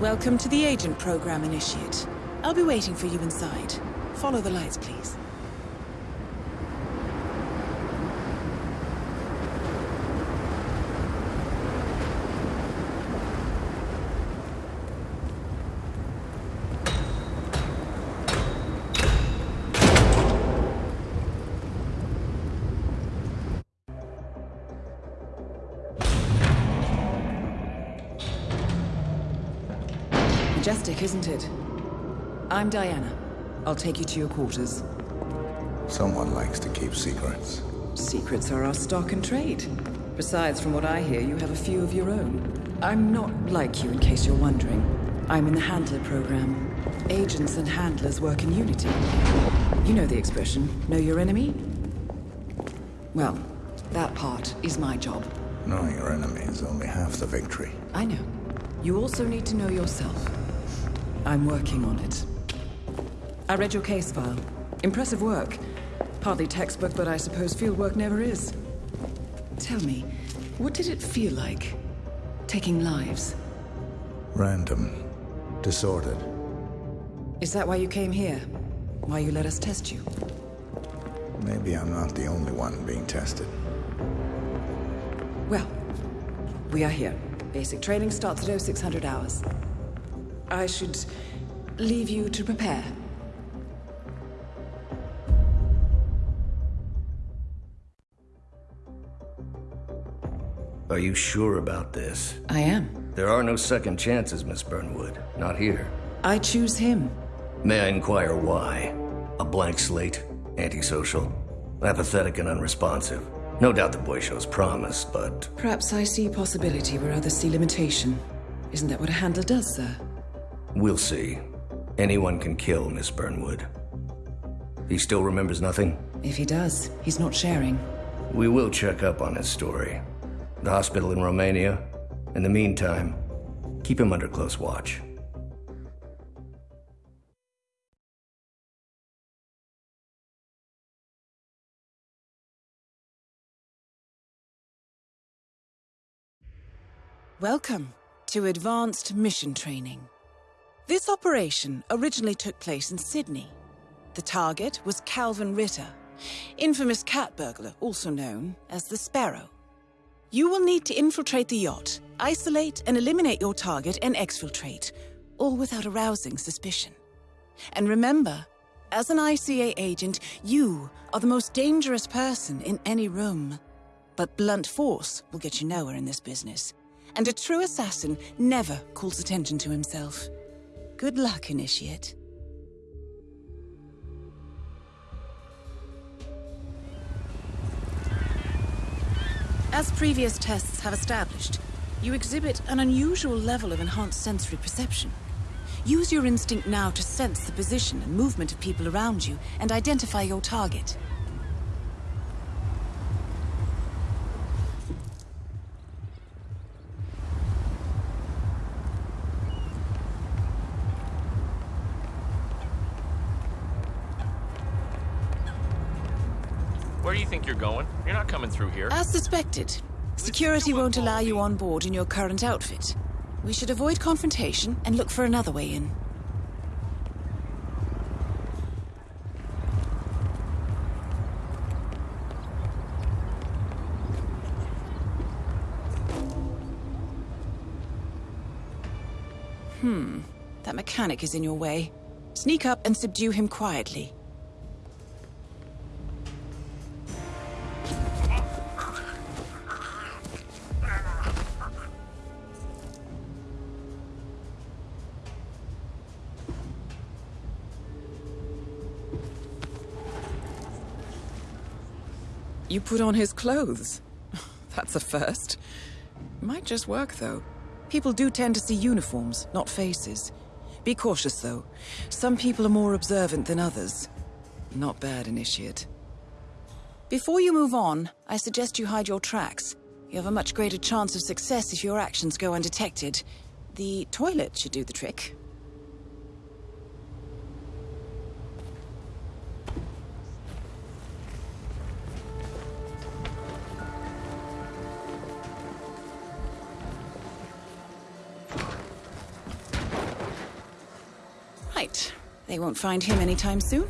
Welcome to the Agent Program, Initiate. I'll be waiting for you inside. Follow the lights, please. Majestic, isn't it? I'm Diana. I'll take you to your quarters. Someone likes to keep secrets. Secrets are our stock and trade. Besides, from what I hear, you have a few of your own. I'm not like you, in case you're wondering. I'm in the Handler program. Agents and handlers work in unity. You know the expression, know your enemy? Well, that part is my job. Knowing your enemy is only half the victory. I know. You also need to know yourself. I'm working on it. I read your case file. Impressive work. Partly textbook, but I suppose fieldwork never is. Tell me, what did it feel like? Taking lives? Random. Disordered. Is that why you came here? Why you let us test you? Maybe I'm not the only one being tested. Well, we are here. Basic training starts at 0600 hours. I should leave you to prepare. Are you sure about this? I am. There are no second chances, Miss Burnwood. Not here. I choose him. May I inquire why? A blank slate? Antisocial? Apathetic and unresponsive? No doubt the boy shows promise, but... Perhaps I see possibility where others see limitation. Isn't that what a handler does, sir? We'll see. Anyone can kill Miss Burnwood. He still remembers nothing? If he does, he's not sharing. We will check up on his story. The hospital in Romania. In the meantime, keep him under close watch. Welcome to Advanced Mission Training. This operation originally took place in Sydney. The target was Calvin Ritter, infamous cat burglar, also known as the Sparrow. You will need to infiltrate the yacht, isolate and eliminate your target and exfiltrate, all without arousing suspicion. And remember, as an ICA agent, you are the most dangerous person in any room. But blunt force will get you nowhere in this business. And a true assassin never calls attention to himself. Good luck, Initiate. As previous tests have established, you exhibit an unusual level of enhanced sensory perception. Use your instinct now to sense the position and movement of people around you and identify your target. Where do you think you're going? You're not coming through here. As suspected, security won't allow you on board in your current outfit. We should avoid confrontation and look for another way in. Hmm. That mechanic is in your way. Sneak up and subdue him quietly. You put on his clothes. That's a first. Might just work, though. People do tend to see uniforms, not faces. Be cautious, though. Some people are more observant than others. Not bad, Initiate. Before you move on, I suggest you hide your tracks. You have a much greater chance of success if your actions go undetected. The toilet should do the trick. Won't find him anytime soon.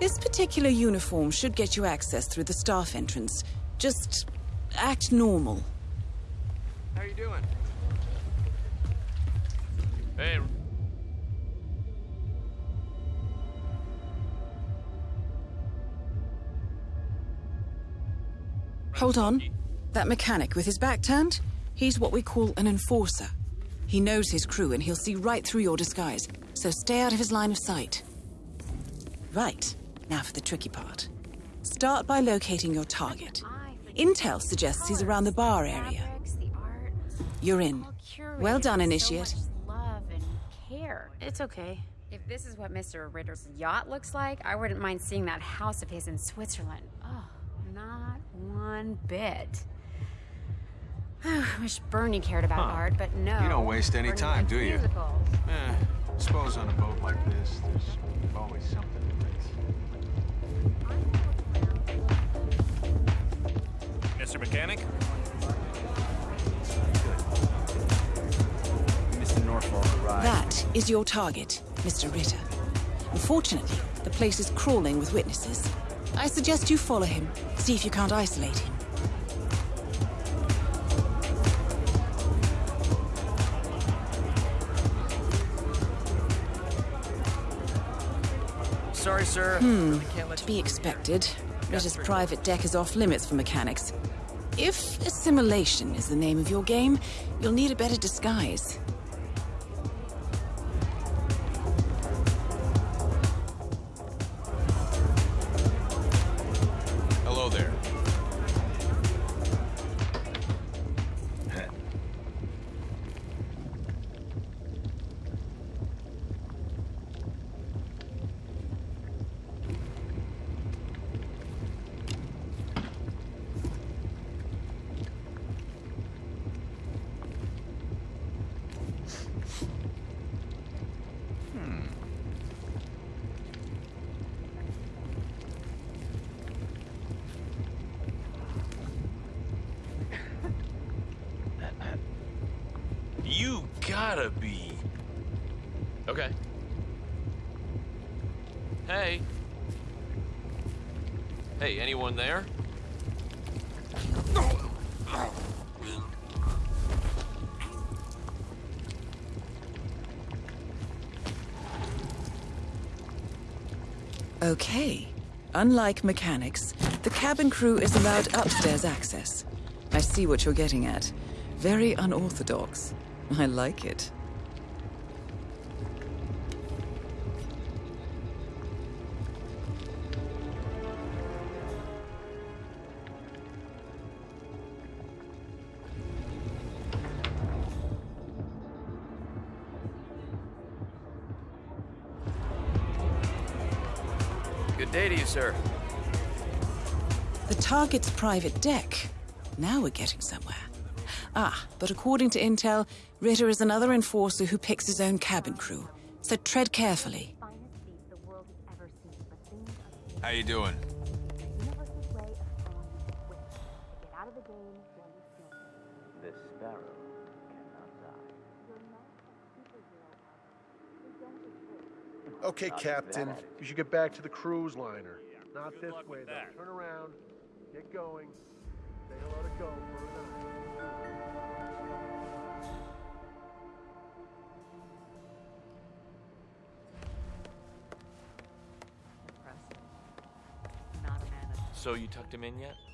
This particular uniform should get you access through the staff entrance. Just act normal. How you doing? Hey, Hold on. That mechanic with his back turned? He's what we call an enforcer. He knows his crew and he'll see right through your disguise, so stay out of his line of sight. Right, now for the tricky part. Start by locating your target. Intel suggests he's around the bar area. You're in. Well done, Initiate. love and care. It's okay. If this is what Mr. Ritter's yacht looks like, I wouldn't mind seeing that house of his in Switzerland. Oh, not one bit. I Wish Bernie cared about Huh. art, but no. You don't waste any Bernie time, do you? musicals. Eh, suppose on a boat like this, there's always something to miss. Mr. Mechanic? Mr. Norfolk arrived. That is your target, Mr. Ritter. Unfortunately, the place is crawling with witnesses. I suggest you follow him, see if you can't isolate him. Sorry, sir. Hmm, really can't let To be expected, Ritter's private deck is off limits for mechanics. If assimilation is the name of your game, you'll need a better disguise. Gotta be. Okay. Hey. Hey, anyone there? Okay. Unlike mechanics, the cabin crew is allowed upstairs access. I see what you're getting at. Very unorthodox. I like it. Good day to you, sir. The target's private deck. Now we're getting somewhere. Ah, but according to intel, Ritter is another enforcer who picks his own cabin crew. So tread carefully. How you doing? The sparrow. Okay, Captain. You should get back to the cruise liner. Not this way, though. Turn around. Get going. Say hello to go for a night. So you tucked him in yet?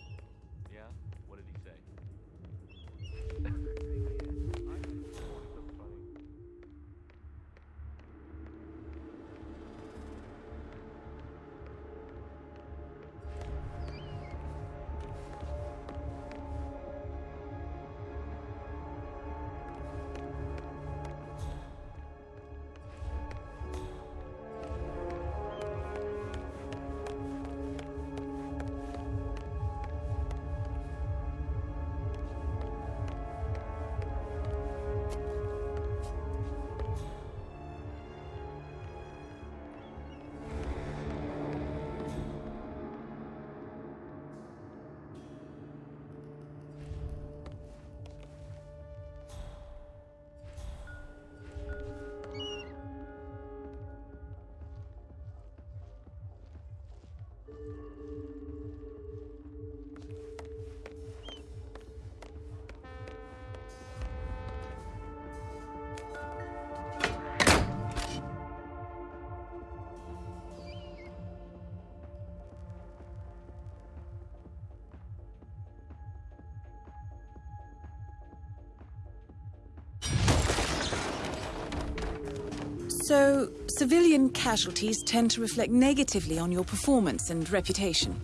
So, civilian casualties tend to reflect negatively on your performance and reputation.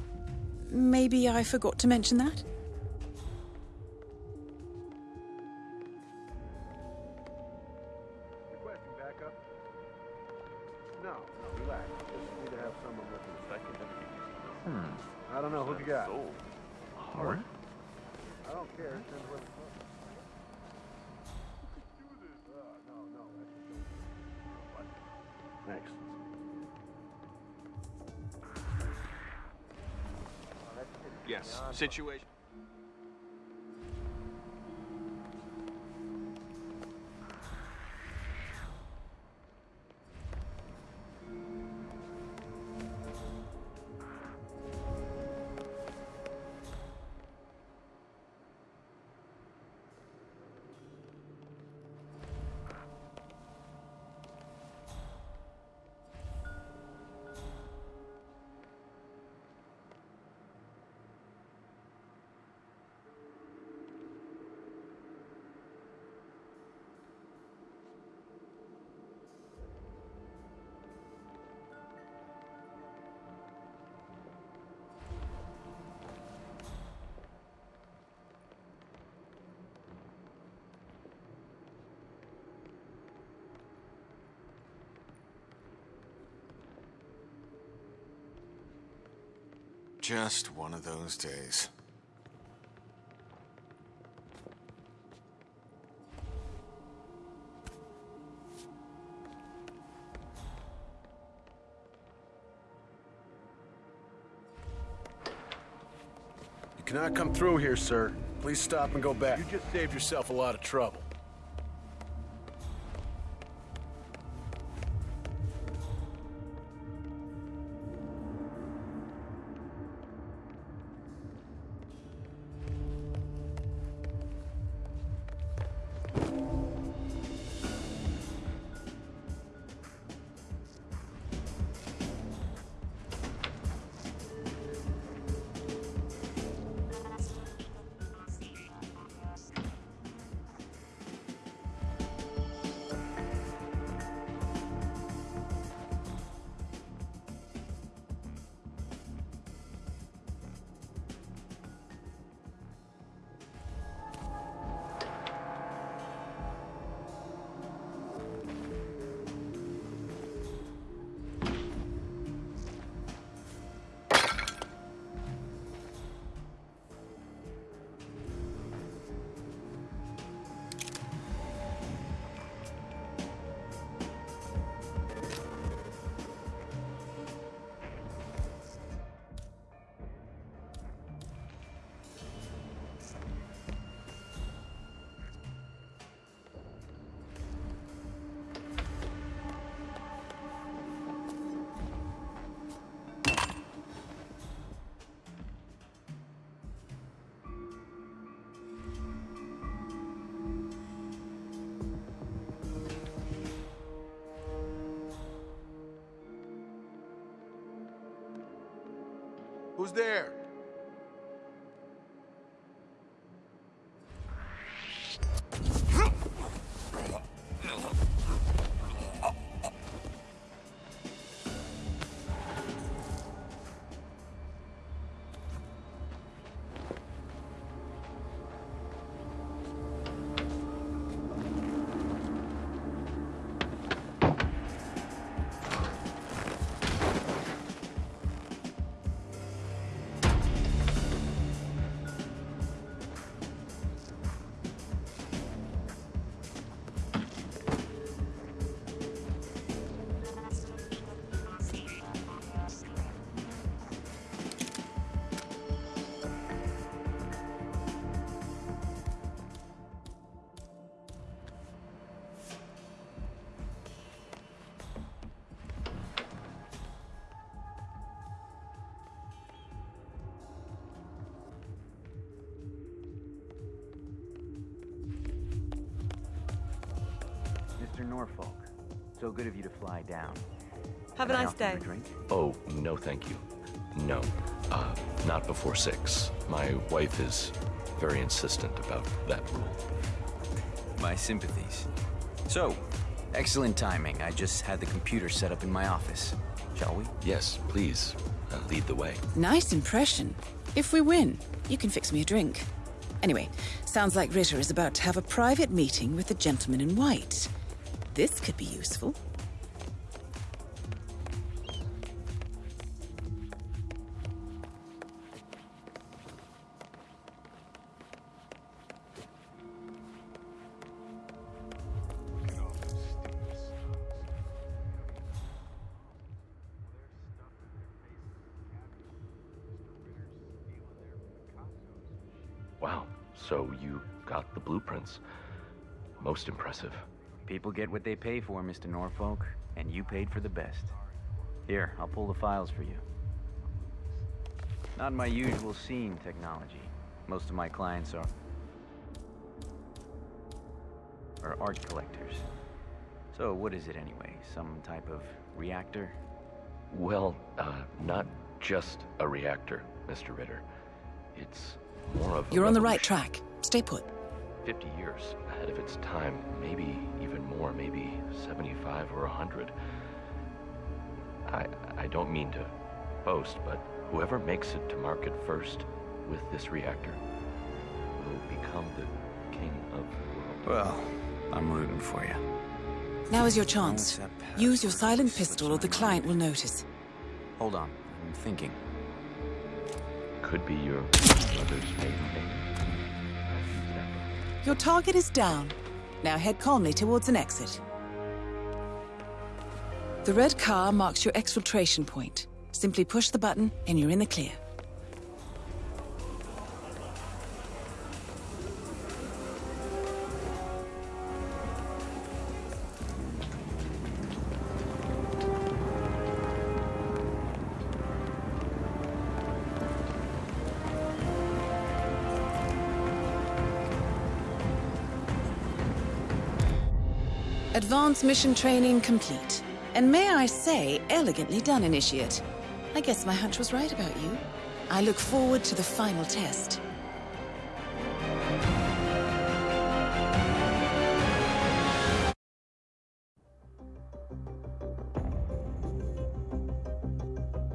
Maybe I forgot to mention that? Situation. Just one of those days. You cannot come through here, sir. Please stop and go back. You just saved yourself a lot of trouble. Who's there? Norfolk, so good of you to fly down. Have a Can I nice day. a drink? Oh, no thank you. No. Uh, not before six. My wife is very insistent about that rule. My sympathies. So, Excellent timing. I just had the computer set up in my office. Shall we? Yes, please. Uh, lead the way. Nice impression. If we win, you can fix me a drink. Anyway, sounds like Ritter is about to have a private meeting with the gentleman in white. This could be useful. Wow. So you got the blueprints. Most impressive. People get what they pay for, Mr. Norfolk, and you paid for the best. Here, I'll pull the files for you. Not my usual scene technology. Most of my clients are... are art collectors. So what is it anyway? Some type of reactor? Well, uh, not just a reactor, Mr. Ritter. It's more of You're on the right track. Stay put. 50 years ahead of its time, maybe even more, maybe 75 or 100. I, I don't mean to boast, but whoever makes it to market first with this reactor will become the king of the world. Well, I'm rooting for you. Now is your chance. Use your silent pistol or the client will notice. Hold on, I'm thinking. Could be your brother's favorite. Your target is down. Now head calmly towards an exit. The red car marks your exfiltration point. Simply push the button and you're in the clear. Advanced mission training complete. And may I say, elegantly done, Initiate. I guess my hunch was right about you. I look forward to the final test.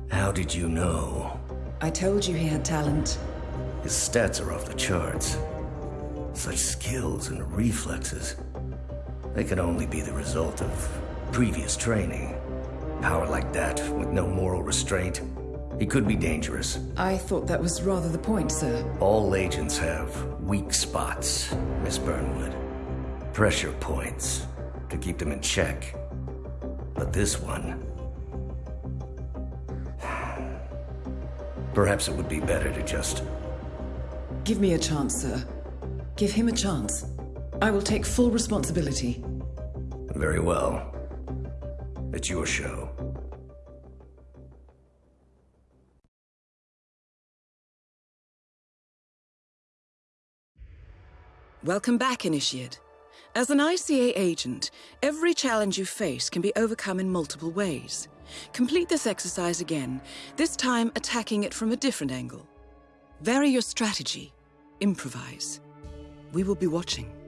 How did you know? I told you he had talent. His stats are off the charts. Such skills and reflexes. They could only be the result of previous training. Power like that, with no moral restraint, he could be dangerous. I thought that was rather the point, sir. All agents have weak spots, Miss Burnwood. Pressure points to keep them in check. But this one. Perhaps it would be better to just. Give me a chance, sir. Give him a chance. I will take full responsibility. Very well. It's your show. Welcome back, Initiate. As an ICA agent, every challenge you face can be overcome in multiple ways. Complete this exercise again, this time attacking it from a different angle. Vary your strategy. Improvise. We will be watching.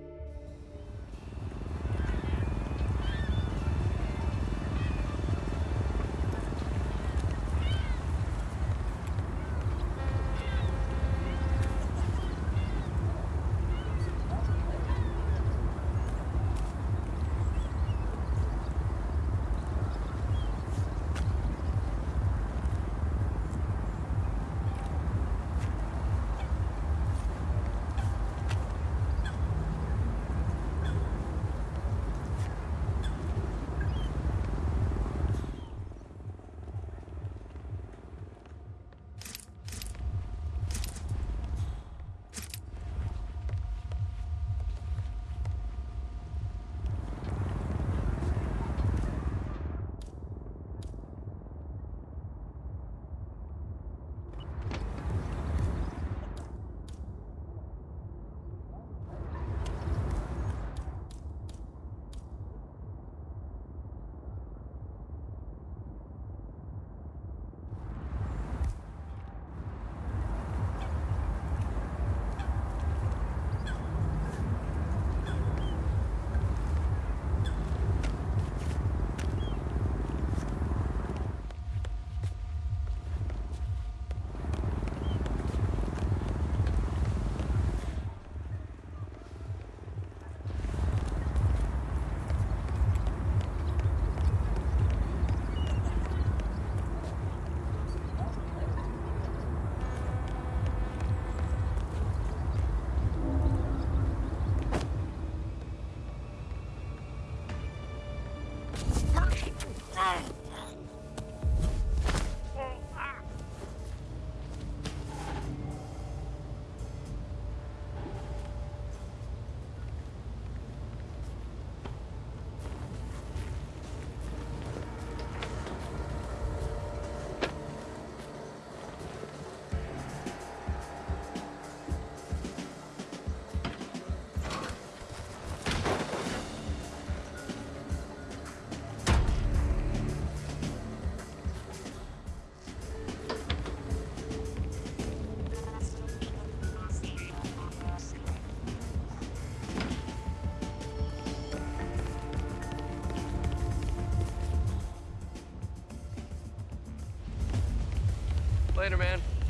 Later, man.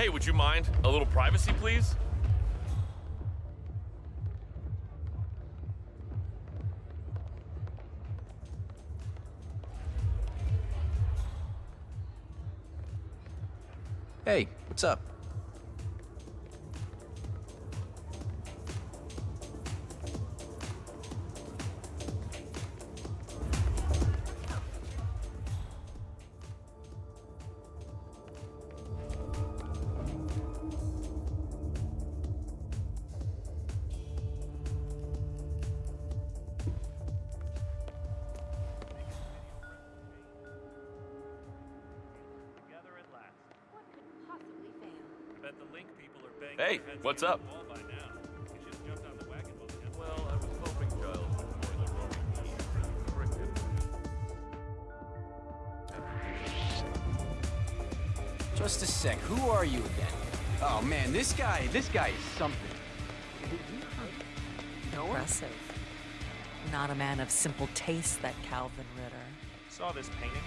Hey, would you mind? A little privacy, please? Hey, what's up? Well, I was hoping Giles would join the roaming team. Just a sec, who are you again? Oh man, this guy, this guy is something. Impressive. Not a man of simple taste, that Calvin Ritter. Saw this painting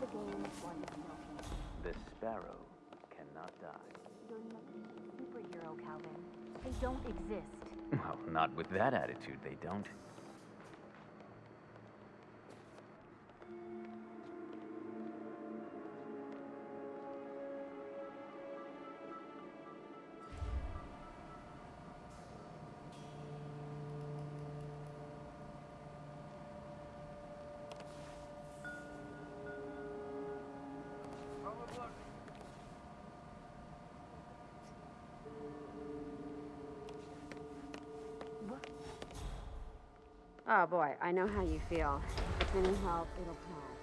the game, one. The sparrow cannot die. You're not a superhero, Calvin. They don't exist. Well, not with that attitude, they don't. Oh boy, I know how you feel. If need help, it'll pass.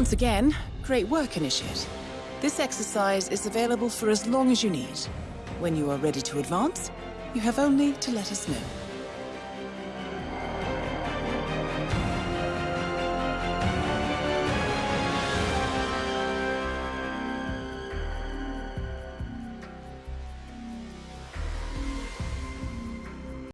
Once again, great work, Initiate. This exercise is available for as long as you need. When you are ready to advance, you have only to let us know.